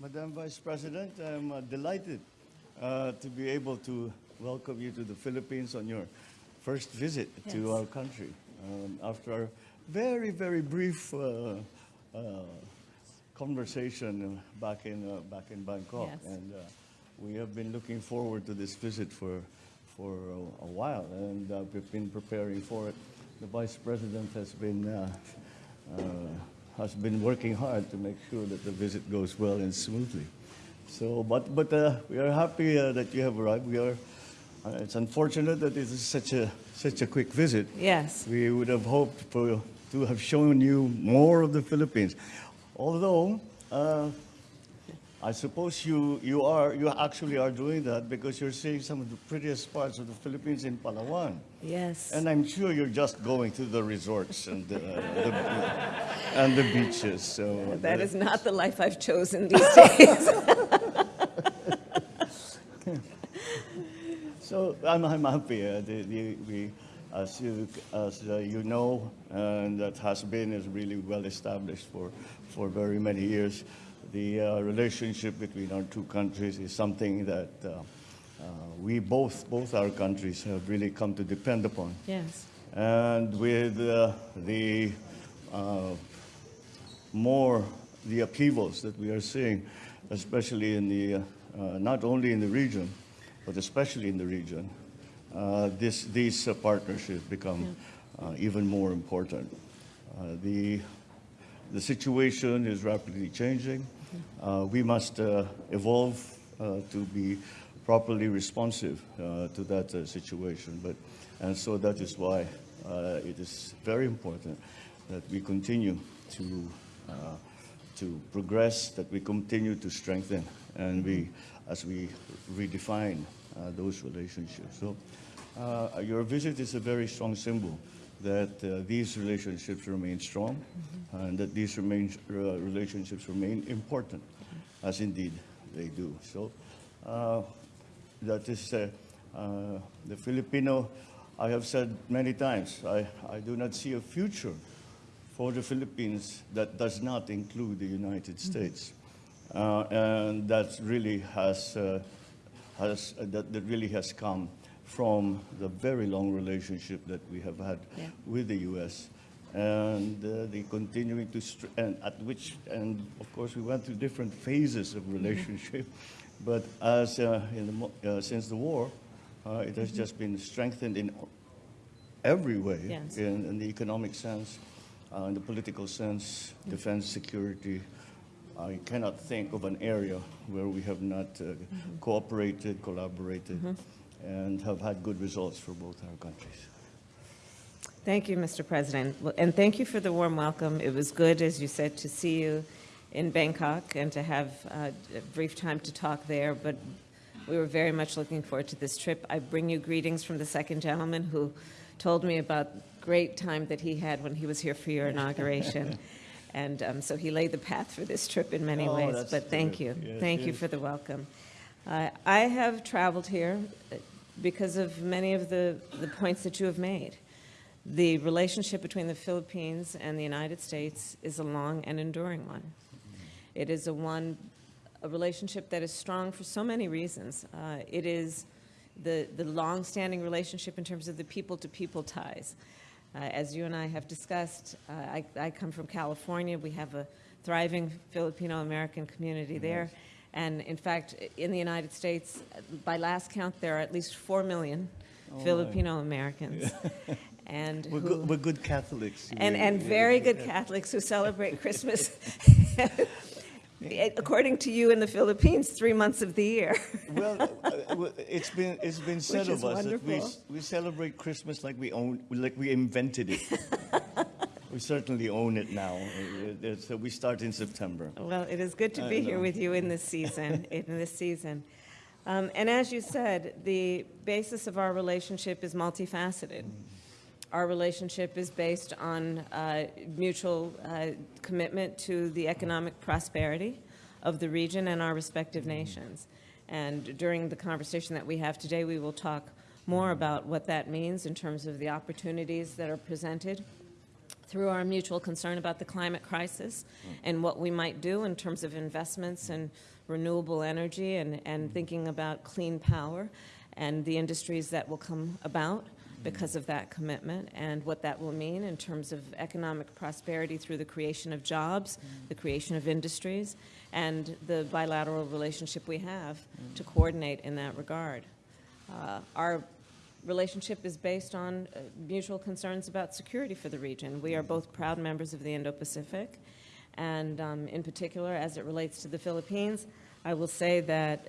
Madam Vice President, I'm uh, delighted uh, to be able to welcome you to the Philippines on your first visit Yes. to our country. Um, after our very, very brief uh, uh, conversation uh, back in, uh, back in Bangkok. Yes. And uh, we have been looking forward to this visit for, for a, a while, and uh, we've been preparing for it. The Vice President has been uh, uh, has been working hard to make sure that the visit goes well and smoothly. So, but but uh, we are happy uh, that you have arrived. We are. Uh, it's unfortunate that it is such a such a quick visit. Yes. We would have hoped for, to have shown you more of the Philippines, although. Uh, I suppose you, you are you actually are doing that because you're seeing some of the prettiest parts of the Philippines in Palawan. Yes. And I'm sure you're just going to the resorts and the, the, and the beaches. So that is not the life I've chosen these days. So I'm, I'm happy. Uh, the, the, we, as you, as uh, you know, and that has been is really well established for, for very many years. The uh, relationship between our two countries is something that uh, uh, we both, both our countries have really come to depend upon. yes. And with uh, the uh, more the upheavals that we are seeing, especially in the, uh, not only in the region, but especially in the region, uh, this, these uh, partnerships become uh, even more important. Uh, the, the situation is rapidly changing. Uh, we must uh, evolve uh, to be properly responsive uh, to that uh, situation. But, and so that is why uh, it is very important that we continue to, to progress, that we continue to strengthen, and we, as we redefine uh, those relationships. So uh, your visit is a very strong symbol that uh, these relationships remain strong and that these remain, uh, relationships remain important, as indeed they do. So uh, that is uh, uh, the Filipino, I have said many times, I, I do not see a future for the Philippines that does not include the United States. Uh, and that really has, uh, has uh, that, that really has come from the very long relationship that we have had Yeah. with the U.S. and uh, the continuing to and at which and of course we went through different phases of relationship, but as uh, in the, mo- uh, since the war, uh, it has just been strengthened in every way, Yes. in, in the economic sense, uh, in the political sense, defense, security. I cannot think of an area where we have not uh, cooperated, collaborated, and have had good results for both our countries. Thank you, Mr. President. And thank you for the warm welcome. It was good, as you said, to see you in Bangkok and to have uh, a brief time to talk there, but we were very much looking forward to this trip. I bring you greetings from the second gentleman who told me about great time that he had when he was here for your inauguration. And um, so he laid the path for this trip in many Oh, ways, but thank you. Yes, Thank you for the welcome. Uh, I have traveled here uh, because of many of the, the points that you have made. The relationship between the Philippines and the United States is a long and enduring one. It is a one, a relationship that is strong for so many reasons. Uh, it is the, the long-standing relationship in terms of the people-to-people ties. Uh, as you and I have discussed, uh, I, I come from California. We have a thriving Filipino-American community there. And in fact, in the United States, by last count, there are at least 4 million Oh. Filipino-Americans. And We're who, good, we're good Catholics. and, and very good Catholics who celebrate Christmas, according to you in the Philippines, three months of the year. Well, uh, it's been it's been said of us that we we celebrate Christmas like we own like we invented it. we certainly own it now. Uh, uh, So we start in September. Well, it is good to be here with you in this season, in this season. Um, and as you said, the basis of our relationship is multifaceted. Our relationship is based on uh, mutual uh, commitment to the economic prosperity of the region and our respective nations. And during the conversation that we have today, we will talk more about what that means in terms of the opportunities that are presented through our mutual concern about the climate crisis and what we might do in terms of investments in renewable energy and, and thinking about clean power and the industries that will come about because of that commitment and what that will mean in terms of economic prosperity through the creation of jobs, the creation of industries, and the bilateral relationship we have to coordinate in that regard. Uh, Our relationship is based on uh, mutual concerns about security for the region. We are both proud members of the Indo-Pacific, and um, in particular, as it relates to the Philippines, I will say that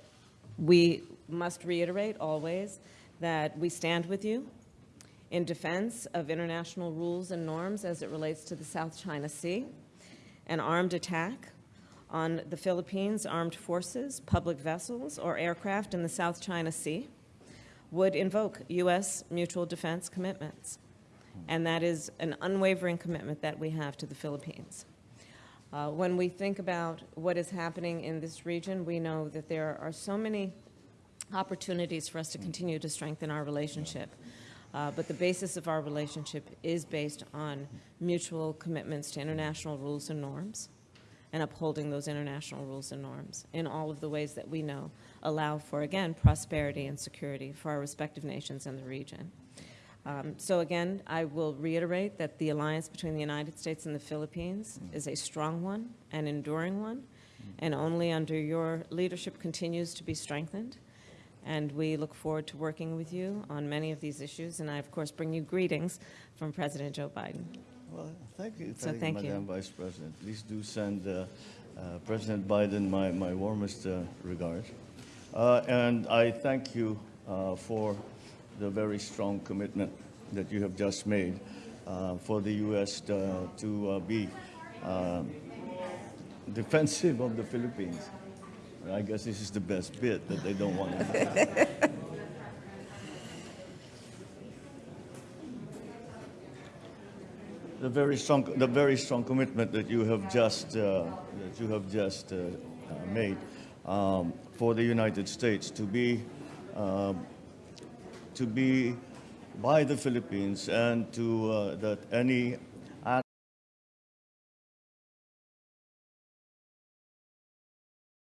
we must reiterate always that we stand with you in defense of international rules and norms as it relates to the South China Sea. An armed attack on the Philippines' armed forces, public vessels, or aircraft in the South China Sea would invoke U.S. mutual defense commitments. And that is an unwavering commitment that we have to the Philippines. Uh, when we think about what is happening in this region, we know that there are so many opportunities for us to continue to strengthen our relationship. Uh, but the basis of our relationship is based on mutual commitments to international rules and norms and upholding those international rules and norms in all of the ways that we know allow for, again, prosperity and security for our respective nations and the region. Um, so again, I will reiterate that the alliance between the United States and the Philippines is a strong one, an enduring one, and only under your leadership continues to be strengthened. And we look forward to working with you on many of these issues, and I, of course, bring you greetings from President Joe Biden. Well, thank you, So thank you, thank you. Madam Vice President. Please do send uh, uh, President Biden my, my warmest uh, regards. Uh, and I thank you uh, for the very strong commitment that you have just made uh, for the U.S. to, to uh, be defensive of the Philippines. I guess this is the best bit that they don't want to. the very strong, the very strong commitment that you have just uh, that you have just uh, uh, made um, for the United States to be uh, to be by the Philippines and to uh, that any